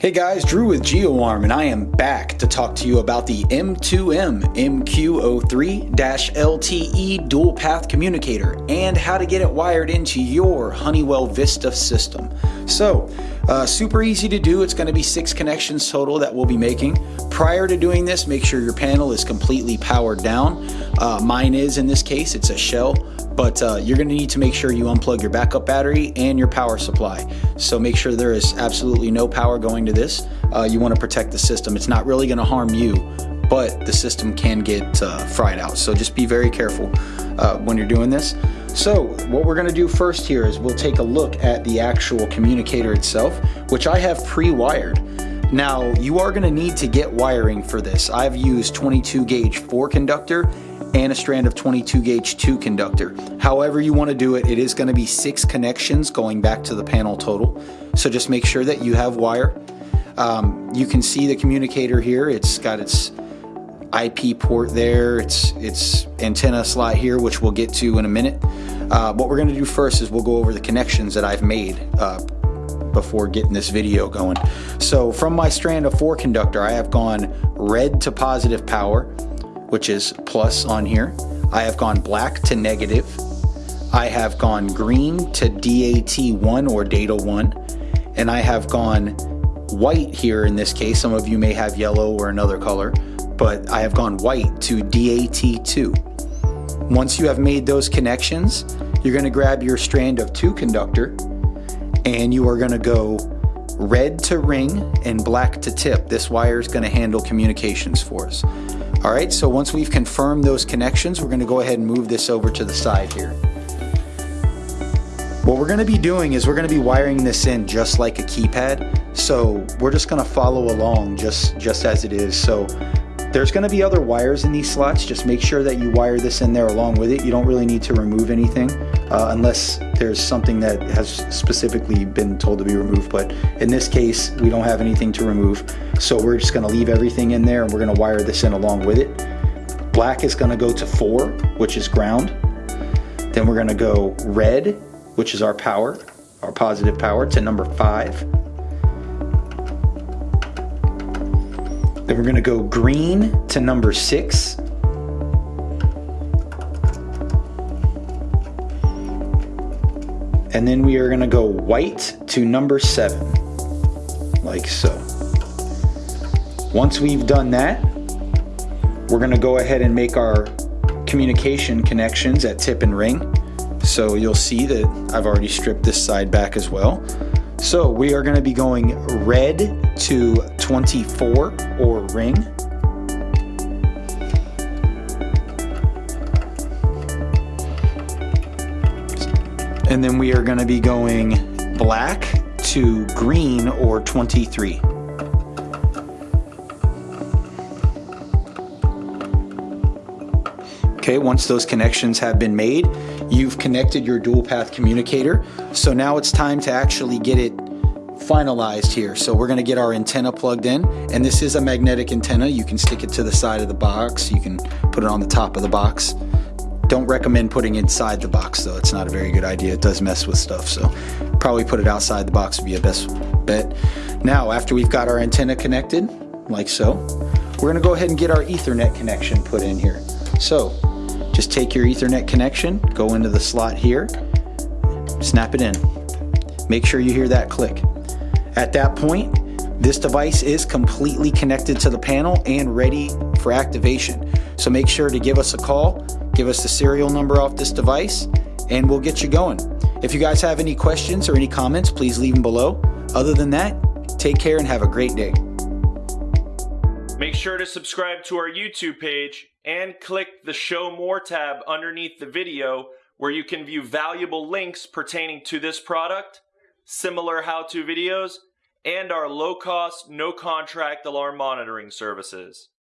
Hey guys, Drew with GeoArm, and I am back to talk to you about the M2M MQ03-LTE dual path communicator and how to get it wired into your Honeywell Vista system. So, uh, super easy to do. It's going to be six connections total that we'll be making. Prior to doing this, make sure your panel is completely powered down. Uh, mine is in this case, it's a shell but uh, you're to need to make sure you unplug your backup battery and your power supply. So make sure there is absolutely no power going to this. Uh, you want to protect the system. It's not really to harm you, but the system can get uh, fried out. So just be very careful uh, when you're doing this. So what we're to do first here is we'll take a look at the actual communicator itself, which I have pre-wired. Now you are going to need to get wiring for this. I've used 22 gauge 4 conductor and a strand of 22 gauge 2 conductor. However you want to do it, it is going to be six connections going back to the panel total. So just make sure that you have wire. Um, you can see the communicator here. It's got its IP port there. It's its antenna slot here, which we'll get to in a minute. Uh, what we're going to do first is we'll go over the connections that I've made uh, before getting this video going. So from my strand of 4 conductor, I have gone red to positive power, which is plus on here. I have gone black to negative. I have gone green to DAT1 or data 1. And I have gone white here in this case. Some of you may have yellow or another color, but I have gone white to DAT2. Once you have made those connections, you're going to grab your strand of 2 conductor and you are going to go red to ring and black to tip. This wire is going to handle communications for us. All right, so once we've confirmed those connections, we're gonna go ahead and move this over to the side here. What we're gonna be doing is we're gonna be wiring this in just like a keypad. So we're just gonna follow along just, just as it is. So there's going to be other wires in these slots. Just make sure that you wire this in there along with it. You don't really need to remove anything uh, unless there's something that has specifically been told to be removed. But in this case, we don't have anything to remove. So we're just going to leave everything in there and we're going to wire this in along with it. Black is going to go to 4, which is ground. Then we're going to go red, which is our power, our positive power, to number 5. Then we're gonna go green to number six. And then we are gonna go white to number seven, like so. Once we've done that, we're gonna go ahead and make our communication connections at tip and ring. So you'll see that I've already stripped this side back as well. So we are gonna be going red to 24 or ring. And then we are going to be going black to green or 23. Okay, once those connections have been made, you've connected your dual path communicator. So now it's time to actually get it finalized here. So we're gonna get our antenna plugged in and this is a magnetic antenna. You can stick it to the side of the box. You can put it on the top of the box. Don't recommend putting inside the box though. It's not a very good idea. It does mess with stuff. So probably put it outside the box would be a best bet. Now, after we've got our antenna connected, like so, we're gonna go ahead and get our ethernet connection put in here. So just take your ethernet connection, go into the slot here, snap it in. Make sure you hear that click. At that point, this device is completely connected to the panel and ready for activation. So make sure to give us a call, give us the serial number off this device, and we'll get you going. If you guys have any questions or any comments, please leave them below. Other than that, take care and have a great day. Make sure to subscribe to our YouTube page and click the Show More tab underneath the video where you can view valuable links pertaining to this product, similar how-to videos, and our low-cost, no-contract alarm monitoring services.